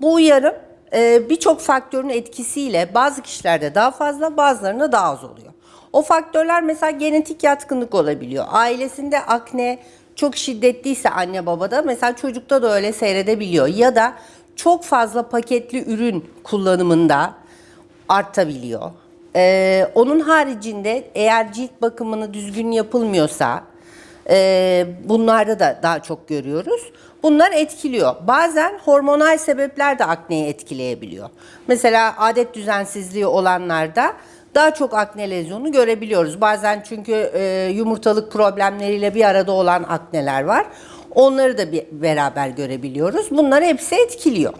Bu uyarım e, birçok faktörün etkisiyle bazı kişilerde daha fazla bazılarında daha az oluyor. O faktörler mesela genetik yatkınlık olabiliyor. Ailesinde akne çok şiddetliyse anne babada mesela çocukta da öyle seyredebiliyor. Ya da çok fazla paketli ürün kullanımında artabiliyor. Ee, onun haricinde eğer cilt bakımını düzgün yapılmıyorsa e, bunlarda da daha çok görüyoruz. Bunlar etkiliyor. Bazen hormonal sebepler de akneyi etkileyebiliyor. Mesela adet düzensizliği olanlarda daha çok akne lezyonu görebiliyoruz. Bazen çünkü e, yumurtalık problemleriyle bir arada olan akneler var. Onları da bir beraber görebiliyoruz. Bunlar hepsi etkiliyor.